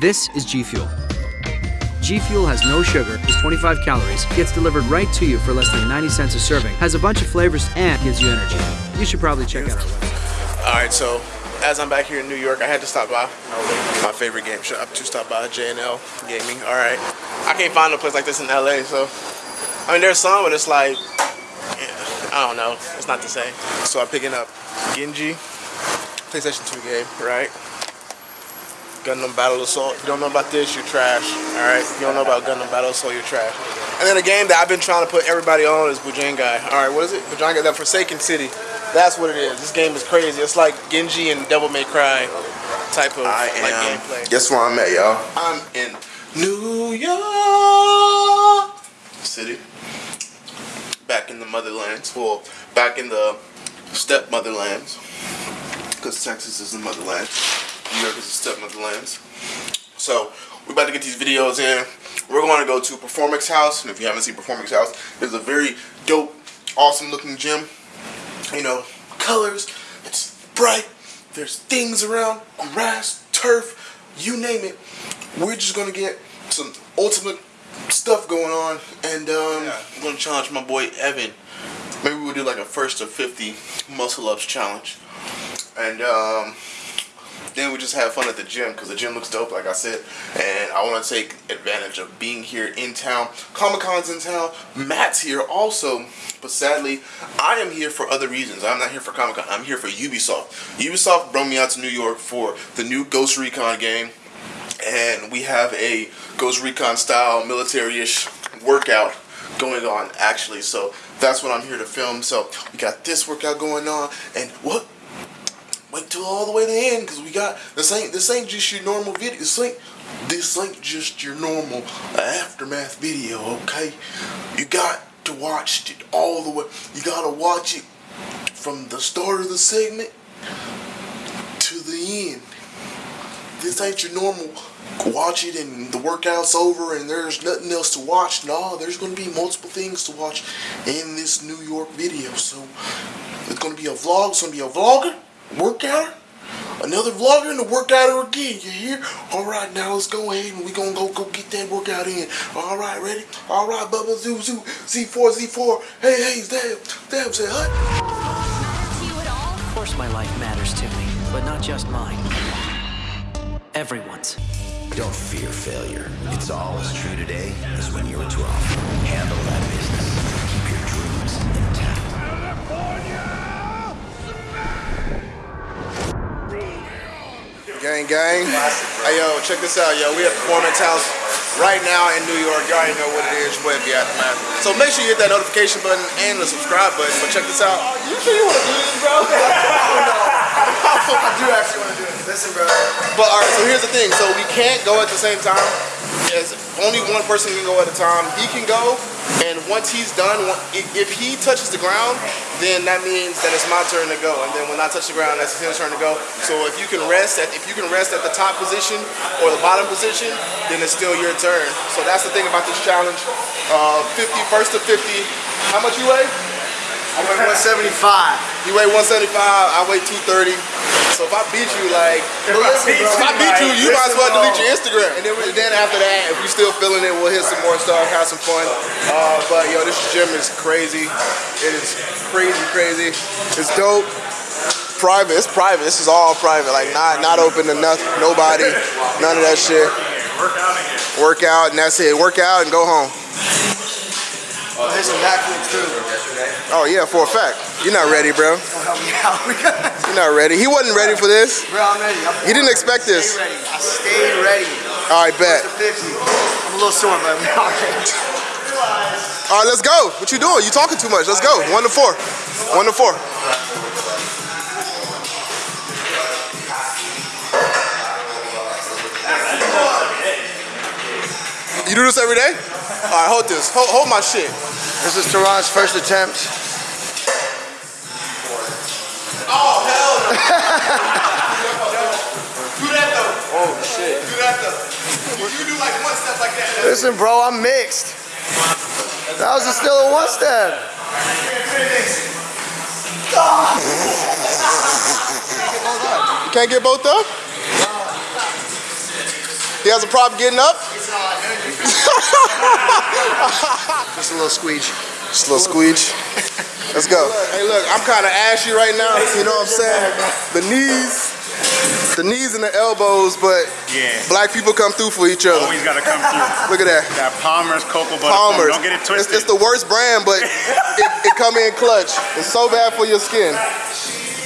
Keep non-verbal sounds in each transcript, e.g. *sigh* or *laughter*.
This is G Fuel. G Fuel has no sugar, is 25 calories, gets delivered right to you for less than 90 cents a serving, has a bunch of flavors, and gives you energy. You should probably check out our website. All right, so as I'm back here in New York, I had to stop by my favorite game shop to stop by J&L Gaming. All right, I can't find a place like this in LA, so I mean there's some, but it's like yeah, I don't know, it's not the same. So I'm picking up Genji PlayStation 2 game, right? Gundam Battle Assault. You don't know about this, you're trash. All right, you don't know about Gundam Battle Assault, you're trash. And then a game that I've been trying to put everybody on is Bujingai. All right, what is it? Bujingai, the Forsaken City. That's what it is. This game is crazy. It's like Genji and Devil May Cry type of I like am. gameplay. Guess where I'm at, y'all? I'm in New York City. Back in the motherlands. Well, back in the step motherlands. Because Texas is the motherland. New York is the step motherlands. So, we're about to get these videos in. We're going to go to Performance House. And if you haven't seen Performance House, it's a very dope, awesome looking gym. You know, colors. It's bright. There's things around. Grass, turf, you name it. We're just going to get some ultimate stuff going on. And um, I'm going to challenge my boy Evan. Maybe we'll do like a first to 50 muscle ups challenge. And um, then we just have fun at the gym because the gym looks dope, like I said. And I want to take advantage of being here in town. Comic Con's in town. Matt's here also. But sadly, I am here for other reasons. I'm not here for Comic Con. I'm here for Ubisoft. Ubisoft brought me out to New York for the new Ghost Recon game. And we have a Ghost Recon style military-ish workout going on actually. So that's what I'm here to film. So we got this workout going on. And what? Wait till all the way to the end because we got this ain't this ain't just your normal video. This ain't this ain't just your normal aftermath video, okay? You got to watch it all the way. You gotta watch it from the start of the segment to the end. This ain't your normal watch it and the workout's over and there's nothing else to watch. No, there's gonna be multiple things to watch in this New York video. So it's gonna be a vlog, it's gonna be a vlogger workout, another vlogger and a workouter again. You hear? All right, now let's go ahead and we gonna go go get that workout in. All right, ready? All right, Bubba Zoo Zoo Z4 Z4. Hey hey, damn damn say hut. to you at all? Of course my life matters to me, but not just mine. Everyone's. Don't fear failure. It's all as true today as when you were 12. Handle that business. Gang, gang. Hey, yo, check this out, yo. We at Performance House right now in New York. Y'all already know what it is. Boy be Aftermath. So make sure you hit that notification button and the subscribe button. But check this out. You sure you want to do this, bro? *laughs* I do actually want to do it. Listen, bro. But all right, so here's the thing. So we can't go at the same time. Yes, only one person can go at a time. He can go, and once he's done, if he touches the ground, then that means that it's my turn to go. And then when I touch the ground, that's his turn to go. So if you can rest at if you can rest at the top position or the bottom position, then it's still your turn. So that's the thing about this challenge. Uh, 50, first to 50. How much you weigh? I weigh 175. You weigh 175. I weigh 230. So if I beat you, like, If I beat if I you, beat you, you might as well delete your Instagram. And then, then after that, if we still feeling it, we'll hit some more stuff, have some fun. Uh, but yo, this gym is crazy. It is crazy, crazy. It's dope. Private. It's private. This is all private. Like not not open to nothing, nobody, none of that shit. Work out and that's it. Work out and go home. Oh, there's some backflips too. Oh yeah, for a fact. You're not ready, bro. Help me out. You're not ready. He wasn't ready for this. Bro, I'm ready. I'm He didn't expect this. Ready. I stayed ready. All right, bet. I'm a little sore, but I'm *laughs* okay. All right, let's go. What you doing? You talking too much. Let's go. One to four. One to four. You do this every day? All right, hold this. Hold, hold my shit. This is Tehran's first attempt. Oh, hell no. do that though. Oh, shit. Do that though. You do like one step like that. Listen, bro, I'm mixed. That was still a one step. You can't get both up? He has a problem getting up. *laughs* Just a little squeege. Just a little squeege. Let's go. Hey, look, I'm kind of ashy right now. You know what I'm saying? The knees, the knees and the elbows, but Yeah. black people come through for each other. Always gotta come through. Look at that. Got Palmer's cocoa butter. foam. Palmer's. Don't get it It's, twisted. it's the worst brand, but *laughs* it, it come in clutch. It's so bad for your skin,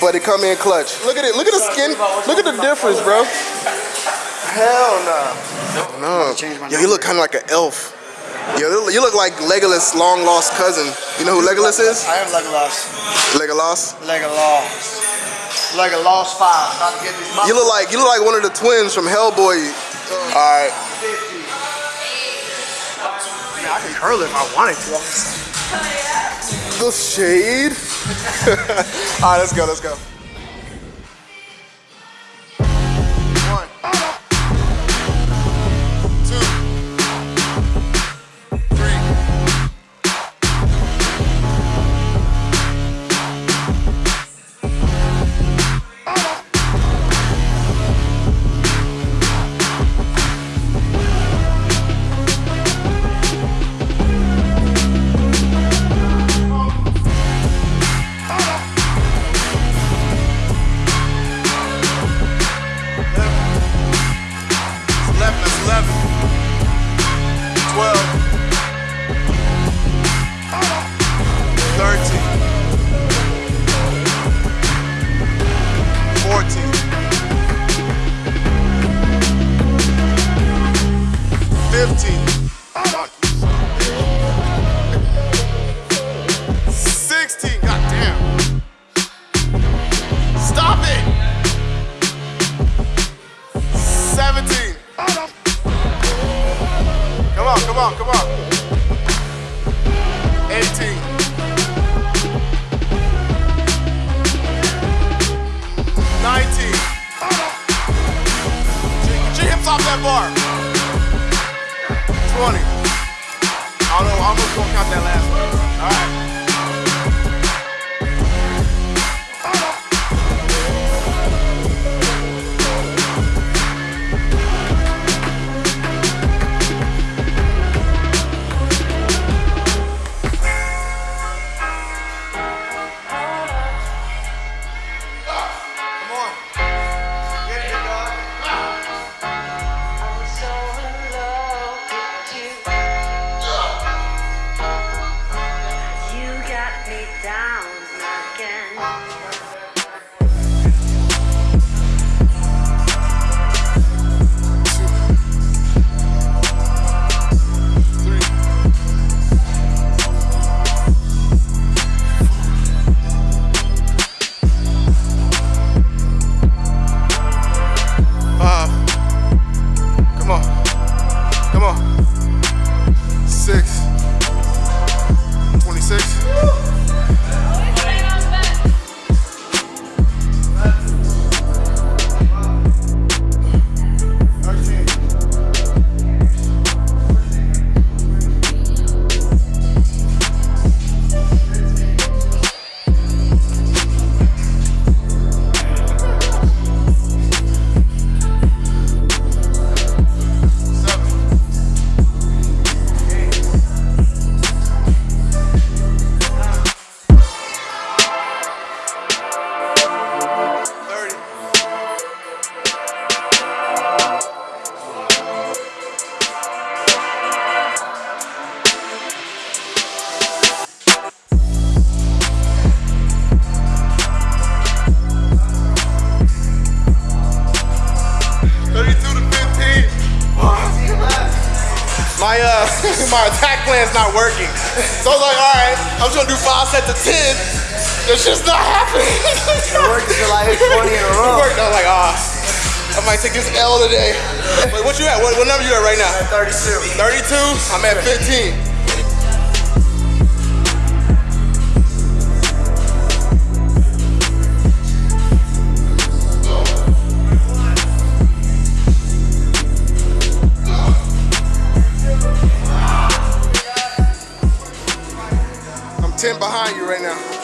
but it come in clutch. Look at it. Look at the skin. Look at the difference, bro. Hell no. No. Yo, you look kind of like an elf. Yo, you look- like Legolas' long lost cousin. You know who Legolas is? I am Legolas. Legolas. Legolas. Legolas 5. About to get these You look like you look like one of the twins from Hellboy. All right. I can curl it if I wanted to. The shade. *laughs* All right, let's go. Let's go. 26. My attack plan's not working. So I was like, all right, I'm just gonna do five sets of ten. It's just not happening. It worked until I hit 20 in a *laughs* row. It worked. I was like, ah, I might take this L today. Wait, what you at? What, what number you at right now? I'm at 32. 32? I'm at 15. 10 behind you right now.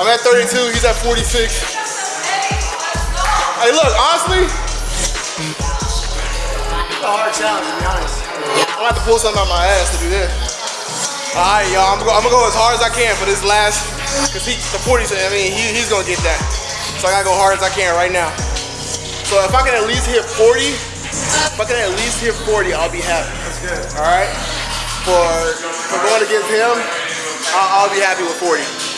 I'm at 32, he's at 46. Hey, look, honestly, It's a hard challenge, to be honest. I'm gonna have to pull something out my ass to do this. All right, y'all, I'm gonna, go, I'm gonna go as hard as I can for this last, cause he, the 40, I mean, he, he's gonna get that. So I gotta go hard as I can right now. So if I can at least hit 40, if I can at least hit 40, I'll be happy. That's good. All right? For, for going against him, I'll, I'll be happy with 40.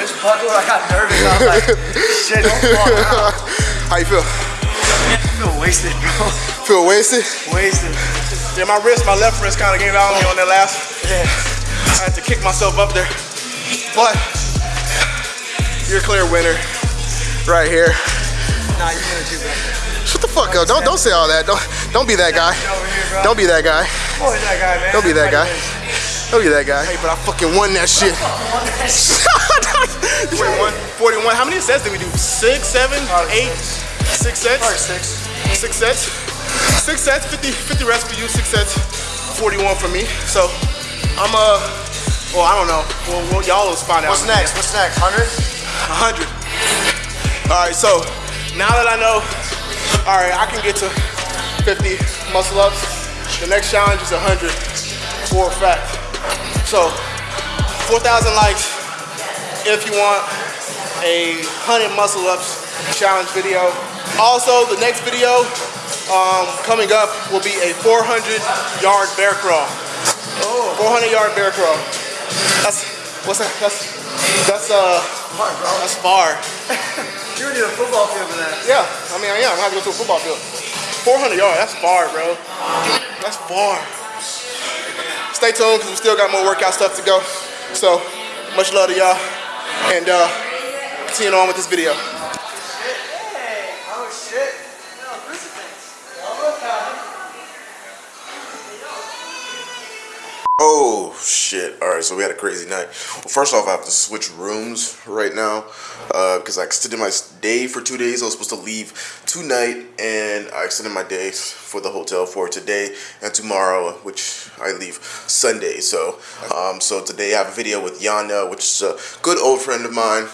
Wrist buckled. I got nervous. I was like, *laughs* shit, don't fall out. How you feel? I feel wasted, bro. Feel wasted? Wasted. Yeah, my wrist, my left wrist kind of gave out on me on that last. Yeah. I had to kick myself up there. But you're a clear winner right here. Nah, you winner too, bro. Shut the fuck up. Don't don't say all that. Don't don't be that guy. Over here, bro. Don't be that guy. Boy, that guy, man. Don't be that guy. Everybody Don't that guy. Hey, but I fucking won that *laughs* shit. 41. 41. How many sets did we do? Six, seven, eight, six sets? Probably six. Six sets. Six sets, 50, 50 reps for you, six sets, 41 for me. So I'm uh well I don't know. Well, well y'all will find out. What's next? What's next? 100? 100. All right, so now that I know, all right, I can get to 50 muscle ups. The next challenge is 100 for a fact. So 4,000 likes if you want a 100 muscle ups challenge video. Also, the next video um, coming up will be a 400 yard bear crawl. Oh. 400 yard bear crawl. That's what's that? That's that's uh Smart, bro. that's far. *laughs* You would need a football field for that. Yeah, I mean, yeah, I'm gonna have to go to a football field. 400 yards, that's far, bro. That's far. Stay tuned, because we still got more workout stuff to go. So, much love to y'all, and uh, continuing on with this video. Oh shit! All right, so we had a crazy night. Well, first off, I have to switch rooms right now because I extended my day for two days. I was supposed to leave tonight, and I extended my days for the hotel for today and tomorrow, which I leave Sunday. So, um, so today I have a video with Yana, which is a good old friend of mine,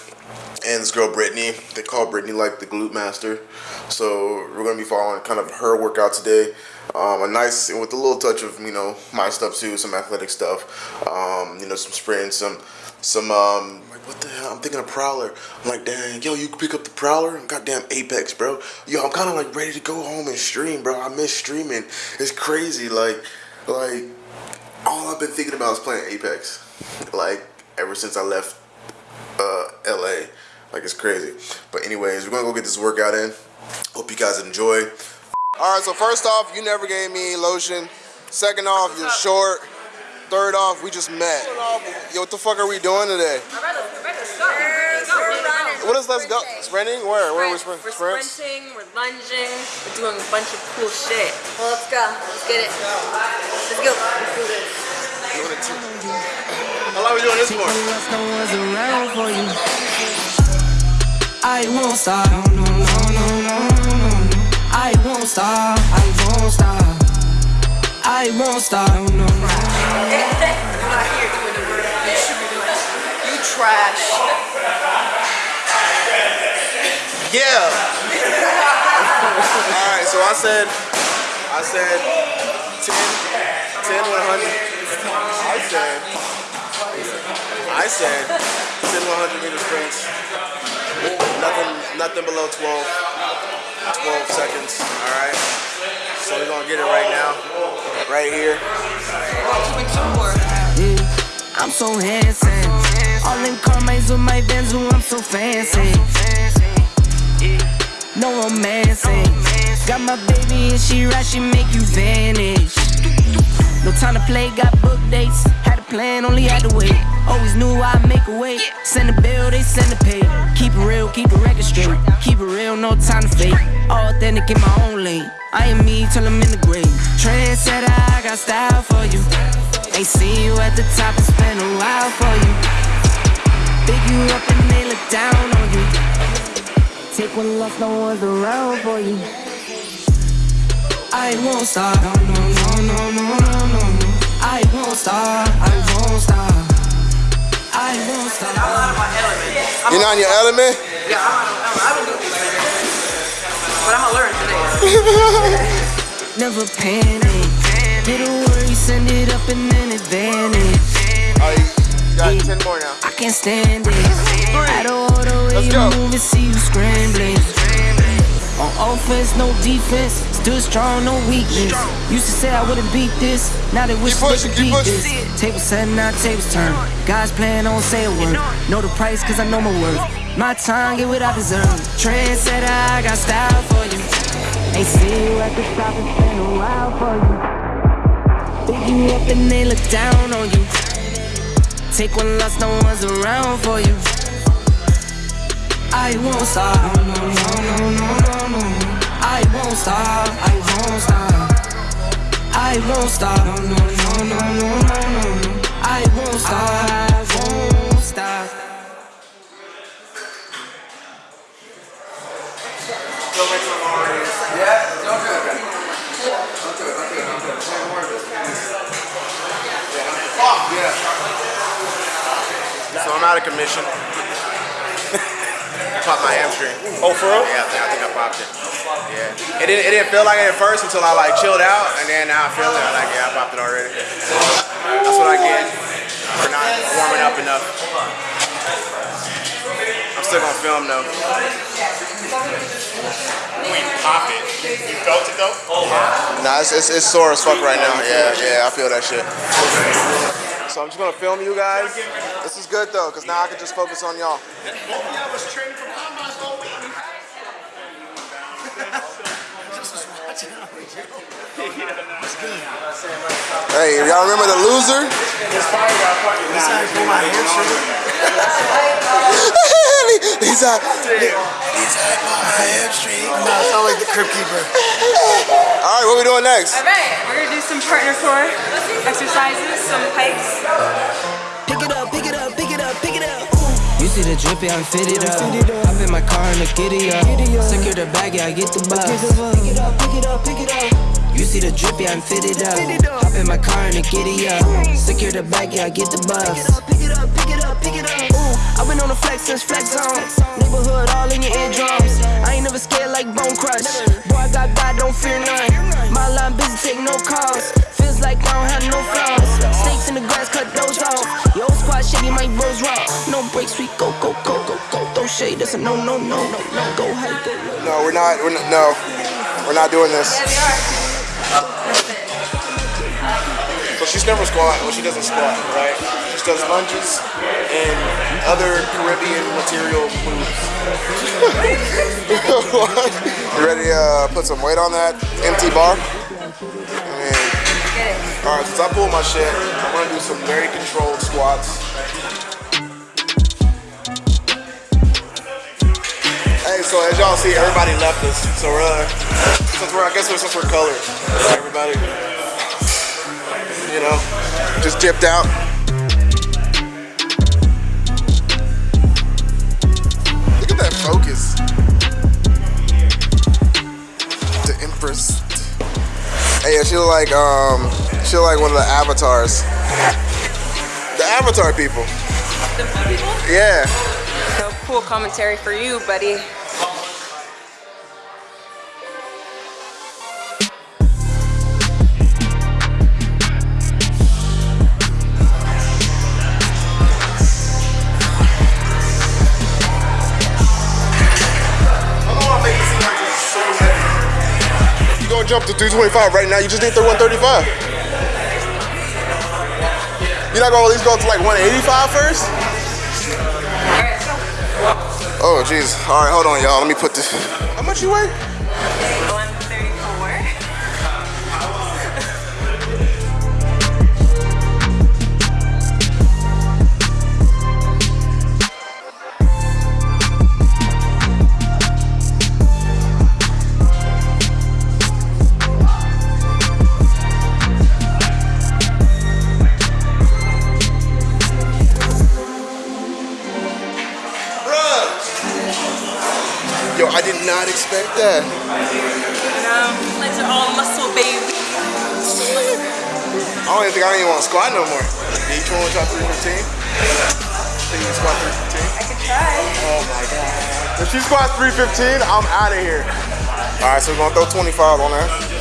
and this girl Brittany. They call Brittany like the glute master. So we're gonna be following kind of her workout today. Um, a nice with a little touch of you know my stuff too, some athletic stuff. Um, you know, some sprint, some some um, like what the hell? I'm thinking of Prowler. I'm like, dang, yo, you pick up the Prowler? Goddamn Apex, bro. Yo, I'm kind of like ready to go home and stream, bro. I miss streaming. It's crazy, like, like all I've been thinking about is playing Apex. Like ever since I left uh, LA. Like it's crazy. But anyways, we're gonna go get this workout in. Hope you guys enjoy. All right, so first off, you never gave me lotion. Second off, you're short. Third off, we just met. Yo, what the fuck are we doing today? What is let's go? Sprinting? Where? Where are we sprinting? We're sprinting, we're lunging, we're doing a bunch of cool shit. Well, let's go. Let's get it. Let's go. Let's do this. How long are we doing this for? I won't stop. I won't stop. I won't stop. I won't stop. No, no, no. You're not here doing the work. You should be doing. You trash. Yeah. All right, so I said, I said 10, 10, 100. I said, I said 10, 100 meter sprints. Nothing, nothing below 12, 12 seconds. All right. So we're gonna get it right now, right here. Yeah, I'm so handsome. All in Carmine's with my Benz, I'm so fancy. No romancing. Got my baby and she right, she make you vanish. No time to play, got book dates. Had a plan, only had to wait. Always knew I'd make a way. Send a bill, they send a pay. Keep it real, keep it record straight. Keep it real, no time to fake. Authentic in my own lane. I am me till I'm in the grave. Trendsetter, I got style for you. Ain't seen you at the top, it's been a while for you. Big you up and they look down on you. Take one loss, no one's around for you. I won't stop. No, no, no, no, no, no, no. I won't stop. I won't stop. You're not in your element? Yeah, I'm out of my element. I don't this. But I'm gonna learn today. Never panic. Get a worry, send it up in an advantage. All right, you got 10 more now. I can't stand it. Of order, way Let's you move and see you scrambling. On offense, no defense. Stood strong, no weakness. Used to say I wouldn't beat this. Now they wish they could beat pushing. this. Table set, now tables turn. God's plan, don't say a word. Know the price, cause I know my worth. My time, get what I deserve. Trendsetter, I got style for you. Ain't see you at the top, it's been a while for you. Big you up and they look down on you. Take one loss, no one's around for you. I won't stop. No, no, no, no, no, no. I won't stop. I won't stop. I won't stop. No, no, no, no, no, no, no. I won't stop. I won't stop. So I'm out of commission. Popped my hamstring. Oh, for real? Yeah, I think, I think I popped it. Yeah. It didn't, it didn't feel like it at first until I like chilled out, and then now I feel it. I'm like, yeah, I popped it already. That's what I get for not warming up enough. I'm still gonna film though. We pop it. You felt it though? Oh, Nah, it's, it's, it's sore as fuck right now. Yeah, yeah, I feel that shit. So I'm just gonna film you guys. This is good though, cause now I can just focus on y'all. Hey, y'all remember the loser? He's out. He's out my hamstring. No, sound like the crib keeper. All right, what we doing next? Alright, we're gonna do some partner core exercises, some pikes. Pick it up, pick it up, pick it up, pick it up. You see the drippy, I fit it up. Hop in my car and the giddy up. Secure the bag, yeah, I get the bus. Pick it up, pick it up, pick it up. You see the drip, yeah, I'm fitted up. Hop in my car and a giddy up. Secure the bag, yeah, I get the bus. Pick it up, pick it up, pick it up. Ooh, I've been on the flex since flex zone. Neighborhood all in your eardrums. I ain't never scared like Bone Crush. Boy, I got God, don't fear none. My line busy, take no calls. Feels like I don't have no flaws. Snakes in the grass, cut those off. Yo, squad shady, my bros raw. No breaks, we go, go, go, go, go. Don't shade, that's a no, no, no, no, no. Go high, go low. No, we're not. We're not no, we're not doing this. So she's never squat when she doesn't squat, right? She does lunges and other Caribbean material moves. *laughs* You ready to uh, put some weight on that empty bar? All right, since I pulled my shit, I'm gonna do some very controlled squats. So as y'all see, everybody left us. So we're, uh, since we're, I guess we're, since we're colored, everybody, you know, just dipped out. Look at that focus. The Empress. Hey, yeah, she look like, um, she look like one of the avatars. The Avatar people. The people? Yeah. No cool commentary for you, buddy. Jump to 325 right now? You just did the 135. You're not gonna at least go to like 185 first? Oh, jeez. All right, hold on, y'all. Let me put this. How much you weigh? Not expect that. Um, legs are all muscle, baby. I don't even think I don't even want to squat no more. Each one was shot 315. Think you can squat 315? I could try. Oh my god. If she squats 315, I'm out of here. All right, so we're gonna throw 25 on there.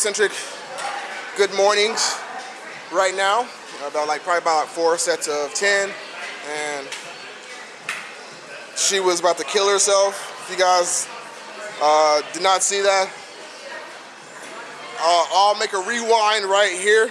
Slow eccentric good mornings right now. About like probably about four sets of 10. And she was about to kill herself. If you guys uh, did not see that, uh, I'll make a rewind right here.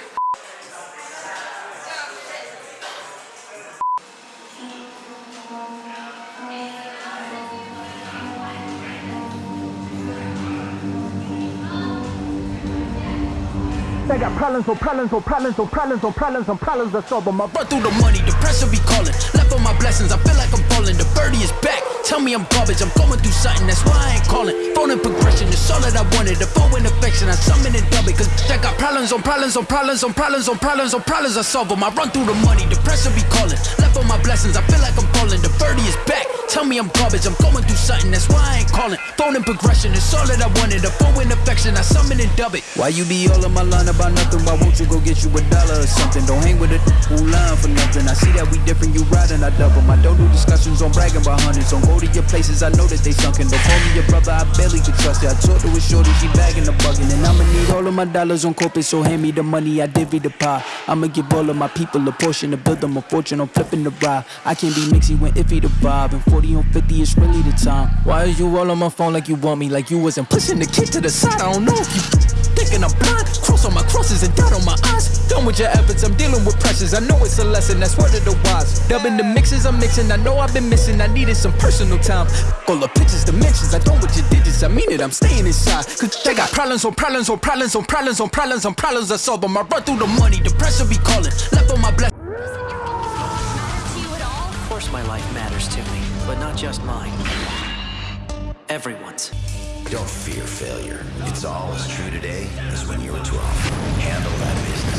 Problems on problems on problems on problems on problems on problems to solve them. I run through the money, the pressure be calling. Left on my blessings, I feel like I'm falling. The birdie is back. Tell me I'm garbage, I'm going through something, that's why I ain't calling. Phone and progression, it's all that I wanted. The phone and affection, I summon and dub it. Cause I got problems on problems on problems on problems on problems on problems, I solve them. I run through the money, the pressure be calling. Left on my blessings, I feel like I'm falling. The birdie is back. Tell me I'm garbage, I'm going through something, that's why I ain't calling. Phone and progression, it's all that I wanted. The phone and affection, I summon and dub it. Why you be all on my line about nothing? Why won't you go get you a dollar or something? Don't hang with a who line for nothing. I see that we different, you riding, I double. I don't do discussions on bragging about hundreds. Don't to your places, I know that they sunken. Don't call me your brother, I barely could trust you. I talked to a shorty, she bagging the bugging. And I'ma need all of my dollars on corporate, so hand me the money, I divvy the pie. I'ma give all of my people a portion to build them a fortune. I'm flipping the ride. I can't be mixy when iffy the vibe. And 40 on 50 is really the time. Why is you all on my phone like you want me? Like you wasn't pushing the kid to the side. I don't know if you thinking I'm blind. Cross on my crosses and doubt on my eyes. Done with your efforts, I'm dealing with pressures. I know it's a lesson, that's word of the wise. Dubbing the mixes I'm mixing, I know I've been missing. I needed some personal time. All the pictures, dimensions, I don't with your digits. I mean it, I'm staying inside. Cause they got problems on problems on problems on problems on problems on problems. I solve them. I run through the money, the pressure be calling. Left on my blessings. Of course my life matters to me, but not just mine. Everyone's. Don't fear failure. It's all as true today as when you were 12. Handle that business.